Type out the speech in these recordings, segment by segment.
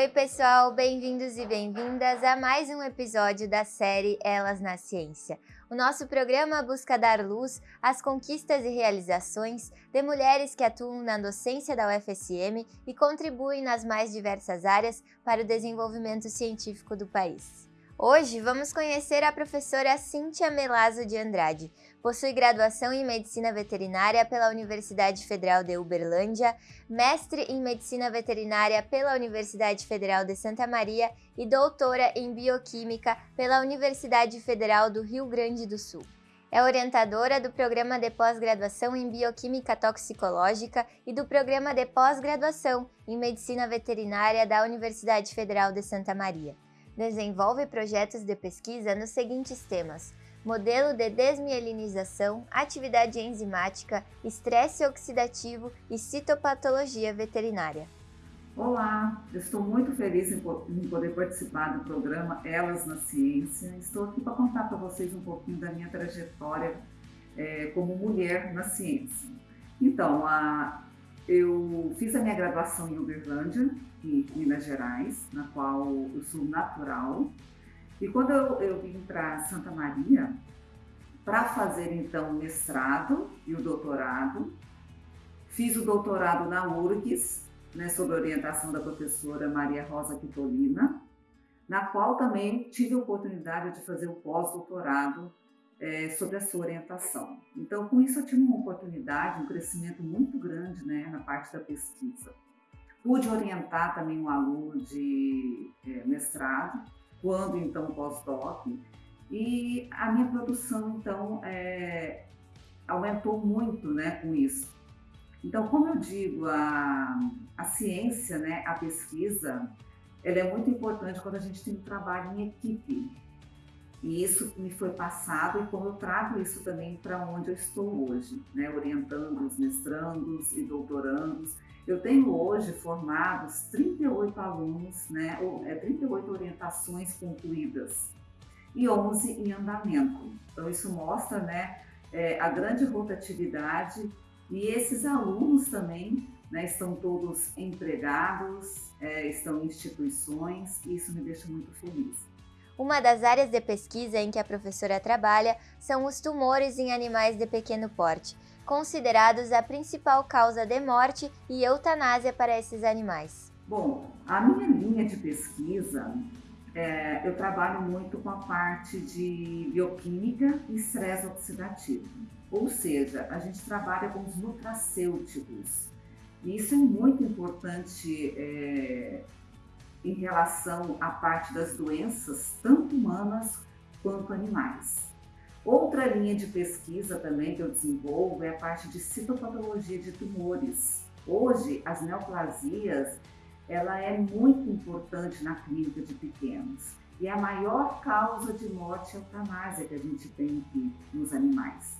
Oi, pessoal, bem-vindos e bem-vindas a mais um episódio da série Elas na Ciência. O nosso programa busca dar luz às conquistas e realizações de mulheres que atuam na docência da UFSM e contribuem nas mais diversas áreas para o desenvolvimento científico do país. Hoje vamos conhecer a professora Cíntia Melazo de Andrade. Possui graduação em Medicina Veterinária pela Universidade Federal de Uberlândia, mestre em Medicina Veterinária pela Universidade Federal de Santa Maria e doutora em Bioquímica pela Universidade Federal do Rio Grande do Sul. É orientadora do Programa de Pós-Graduação em Bioquímica Toxicológica e do Programa de Pós-Graduação em Medicina Veterinária da Universidade Federal de Santa Maria desenvolve projetos de pesquisa nos seguintes temas: modelo de desmielinização, atividade enzimática, estresse oxidativo e citopatologia veterinária. Olá, eu estou muito feliz em poder participar do programa Elas na Ciência. Estou aqui para contar para vocês um pouquinho da minha trajetória é, como mulher na ciência. Então, a, eu fiz a minha graduação em Uberlândia, em Minas Gerais, na qual eu sou natural. E quando eu, eu vim para Santa Maria, para fazer então o mestrado e o doutorado, fiz o doutorado na URGS, né, sob orientação da professora Maria Rosa Quitolina, na qual também tive a oportunidade de fazer o pós-doutorado é, sobre a sua orientação. Então, com isso, eu tive uma oportunidade, um crescimento muito grande né, na parte da pesquisa. Pude orientar também um aluno de é, mestrado, quando então pós-doc, e a minha produção, então, é, aumentou muito né, com isso. Então, como eu digo, a, a ciência, né, a pesquisa, ela é muito importante quando a gente tem um trabalho em equipe. E isso me foi passado e como eu trago isso também para onde eu estou hoje, né? orientando os mestrandos e doutorandos. Eu tenho hoje formados 38 alunos, né? Ou, é, 38 orientações concluídas e 11 em andamento. Então isso mostra né, é, a grande rotatividade e esses alunos também né, estão todos empregados, é, estão em instituições e isso me deixa muito feliz. Uma das áreas de pesquisa em que a professora trabalha são os tumores em animais de pequeno porte, considerados a principal causa de morte e eutanásia para esses animais. Bom, a minha linha de pesquisa, é, eu trabalho muito com a parte de bioquímica e estresse oxidativo. Ou seja, a gente trabalha com os nutracêuticos. E isso é muito importante é, em relação à parte das doenças, tanto humanas quanto animais. Outra linha de pesquisa também que eu desenvolvo é a parte de citopatologia de tumores. Hoje, as neoplasias, ela é muito importante na clínica de pequenos e a maior causa de morte é eutanásia que a gente tem aqui nos animais.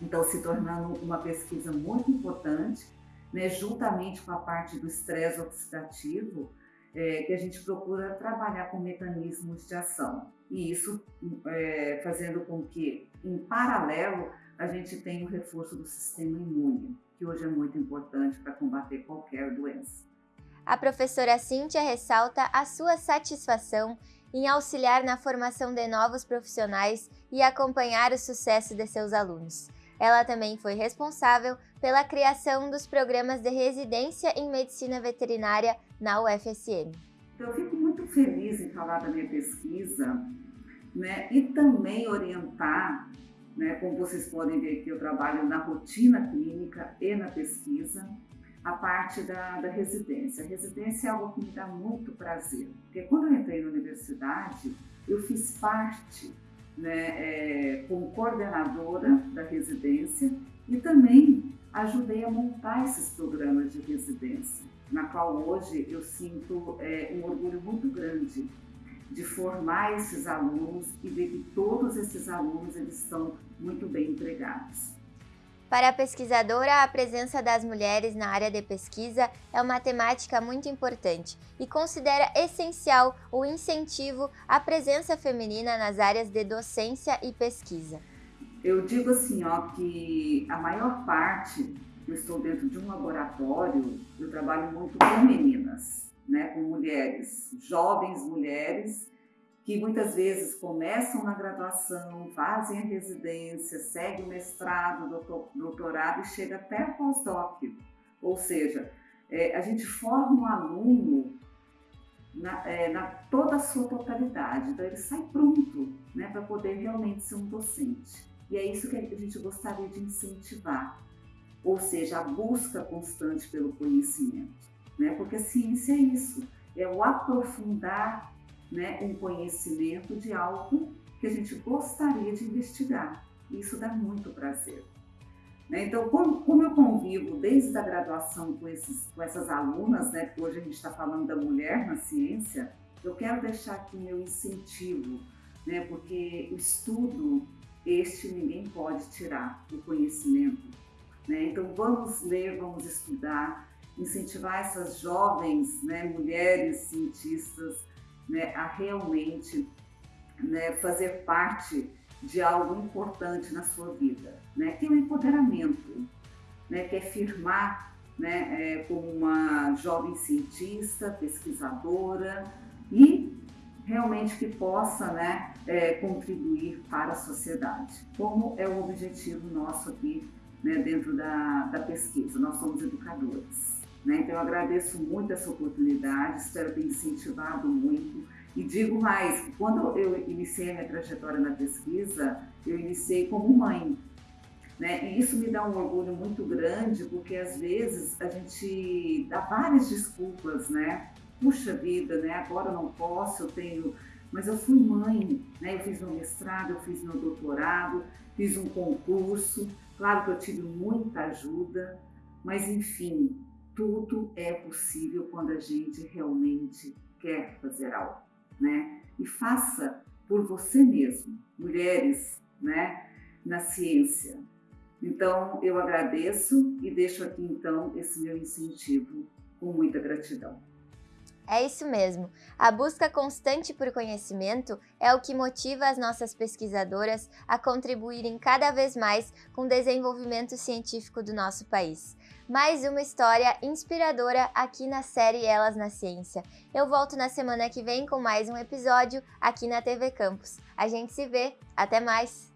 Então, se tornando uma pesquisa muito importante, né, juntamente com a parte do estresse oxidativo, é, que a gente procura trabalhar com mecanismos de ação. E isso é, fazendo com que, em paralelo, a gente tenha o reforço do sistema imune, que hoje é muito importante para combater qualquer doença. A professora Cíntia ressalta a sua satisfação em auxiliar na formação de novos profissionais e acompanhar o sucesso de seus alunos. Ela também foi responsável pela criação dos programas de residência em medicina veterinária na UFSM. Eu fico muito feliz em falar da minha pesquisa né, e também orientar, né, como vocês podem ver que eu trabalho na rotina clínica e na pesquisa, a parte da, da residência. A residência é algo que me dá muito prazer, porque quando eu entrei na universidade, eu fiz parte né, é, como coordenadora da residência e também ajudei a montar esses programas de residência, na qual hoje eu sinto é, um orgulho muito grande de formar esses alunos e ver que todos esses alunos eles estão muito bem empregados. Para a pesquisadora, a presença das mulheres na área de pesquisa é uma temática muito importante e considera essencial o incentivo à presença feminina nas áreas de docência e pesquisa. Eu digo assim, ó, que a maior parte, eu estou dentro de um laboratório, eu trabalho muito com meninas. né, com mulheres, jovens mulheres, que muitas vezes começam na graduação, fazem a residência, seguem o mestrado, doutorado e chega até a pós-doc. Ou seja, é, a gente forma um aluno na, é, na, toda a sua totalidade. Então ele sai pronto né, para poder realmente ser um docente. E é isso que a gente gostaria de incentivar, ou seja, a busca constante pelo conhecimento. Né? Porque a ciência é isso, é o aprofundar né, um conhecimento de algo que a gente gostaria de investigar. Isso dá muito prazer. Né? Então, como, como, eu convivo desde a graduação com, esses, com essas alunas, né, hoje a gente está falando da mulher na ciência, eu quero deixar aqui meu incentivo, né, porque o estudo, este ninguém pode tirar, o conhecimento. Né? Então, vamos ler, vamos estudar, incentivar essas jovens né, mulheres cientistas né, a realmente né, fazer parte de algo importante na sua vida, né, que é o empoderamento, né, que é firmar né, é, como uma jovem cientista, pesquisadora e realmente que possa né, é, contribuir para a sociedade, como é o objetivo nosso aqui né, dentro da, da pesquisa. Nós somos educadores. Né? Então, eu agradeço muito essa oportunidade, espero ter incentivado muito. E digo mais, quando eu iniciei a minha trajetória na pesquisa, eu iniciei como mãe. Né? E isso me dá um orgulho muito grande, porque às vezes a gente dá várias desculpas, né? Puxa vida, né? Agora eu não posso, eu tenho. Mas eu fui mãe, né? Eu fiz meu mestrado, eu fiz meu doutorado, fiz um concurso. Claro que eu tive muita ajuda, mas enfim, tudo é possível quando a gente realmente quer fazer algo, né? E faça por você mesmo, mulheres, né, na ciência. Então, eu agradeço e deixo aqui então esse meu incentivo com muita gratidão. É isso mesmo. A busca constante por conhecimento é o que motiva as nossas pesquisadoras a contribuírem cada vez mais com o desenvolvimento científico do nosso país. Mais uma história inspiradora aqui na série Elas na Ciência. Eu volto na semana que vem com mais um episódio aqui na TV Campus. A gente se vê. Até mais!